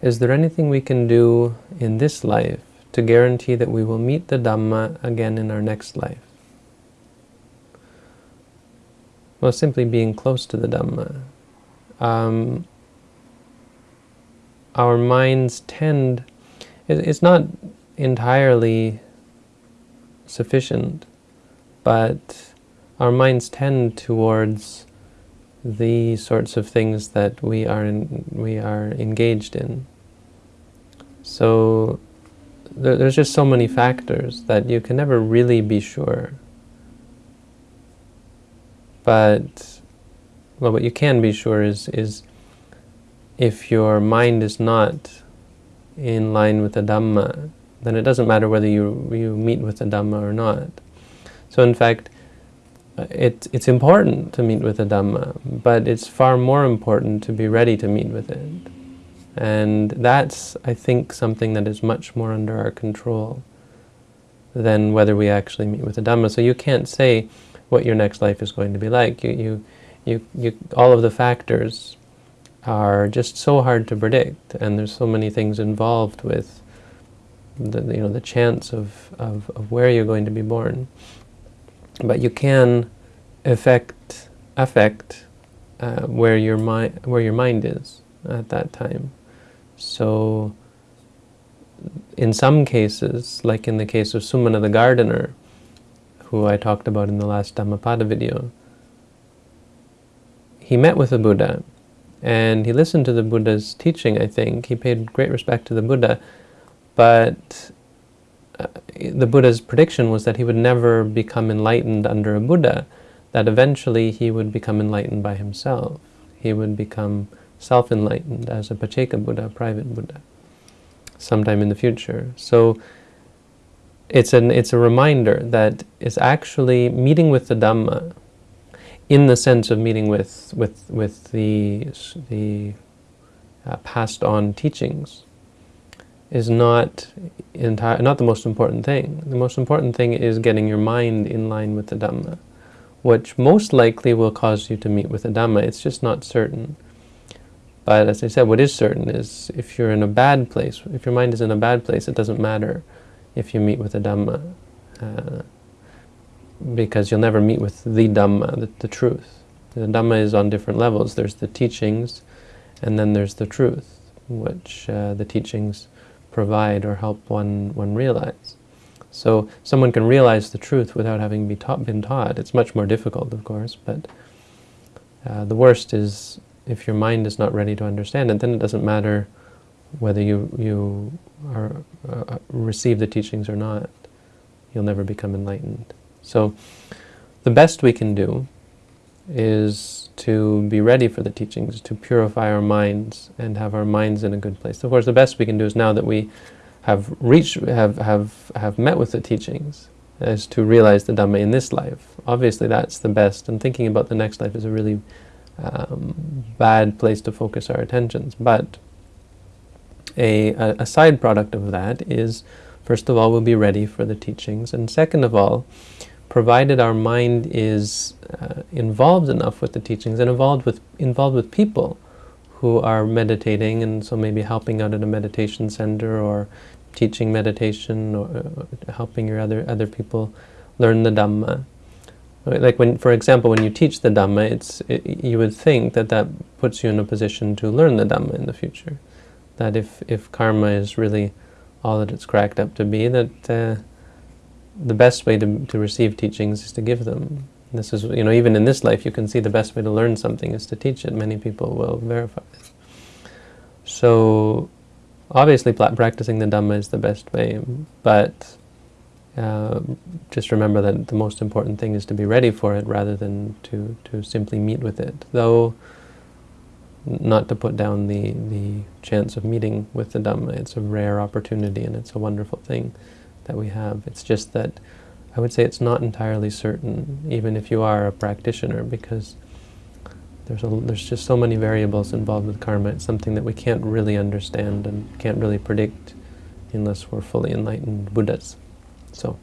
is there anything we can do in this life to guarantee that we will meet the Dhamma again in our next life? Well, simply being close to the Dhamma. Um, our minds tend, it's not entirely sufficient, but our minds tend towards the sorts of things that we are in, we are engaged in. So there, there's just so many factors that you can never really be sure. But well, what you can be sure is is if your mind is not in line with the Dhamma, then it doesn't matter whether you you meet with the Dhamma or not. So in fact, it, it's important to meet with the Dhamma, but it's far more important to be ready to meet with it. And that's, I think, something that is much more under our control than whether we actually meet with the Dhamma. So you can't say what your next life is going to be like. You, you, you, you, all of the factors are just so hard to predict, and there's so many things involved with the, you know, the chance of, of, of where you're going to be born but you can affect affect uh, where your mind where your mind is at that time. So, in some cases, like in the case of Sumana the gardener, who I talked about in the last Dhammapada video, he met with the Buddha, and he listened to the Buddha's teaching. I think he paid great respect to the Buddha, but the Buddha's prediction was that he would never become enlightened under a Buddha, that eventually he would become enlightened by himself. He would become self-enlightened as a Pacceka Buddha, a private Buddha, sometime in the future. So it's, an, it's a reminder that it's actually meeting with the Dhamma in the sense of meeting with, with, with the, the uh, passed on teachings is not entire, not the most important thing. The most important thing is getting your mind in line with the Dhamma, which most likely will cause you to meet with the Dhamma. It's just not certain. But as I said, what is certain is if you're in a bad place, if your mind is in a bad place, it doesn't matter if you meet with the Dhamma, uh, because you'll never meet with the Dhamma, the, the truth. The Dhamma is on different levels. There's the teachings, and then there's the truth, which uh, the teachings provide or help one, one realize. So someone can realize the truth without having be taught, been taught. It's much more difficult, of course, but uh, the worst is if your mind is not ready to understand it, then it doesn't matter whether you, you are, uh, receive the teachings or not. You'll never become enlightened. So the best we can do is to be ready for the teachings, to purify our minds and have our minds in a good place. Of course, the best we can do is now that we have reached, have, have, have met with the teachings, is to realize the Dhamma in this life. Obviously, that's the best, and thinking about the next life is a really um, bad place to focus our attentions. But a, a, a side product of that is, first of all, we'll be ready for the teachings, and second of all, provided our mind is uh, involved enough with the teachings and involved with, involved with people who are meditating and so maybe helping out at a meditation center or teaching meditation or uh, helping your other, other people learn the Dhamma. Like when, for example, when you teach the Dhamma, it's, it, you would think that that puts you in a position to learn the Dhamma in the future. That if, if karma is really all that it's cracked up to be, that uh, the best way to, to receive teachings is to give them. This is, you know, even in this life you can see the best way to learn something is to teach it. Many people will verify this. So, obviously practicing the Dhamma is the best way, but uh, just remember that the most important thing is to be ready for it rather than to, to simply meet with it. Though, not to put down the, the chance of meeting with the Dhamma. It's a rare opportunity and it's a wonderful thing that we have. It's just that I would say it's not entirely certain, even if you are a practitioner, because there's, a, there's just so many variables involved with karma. It's something that we can't really understand and can't really predict unless we're fully enlightened Buddhas. So.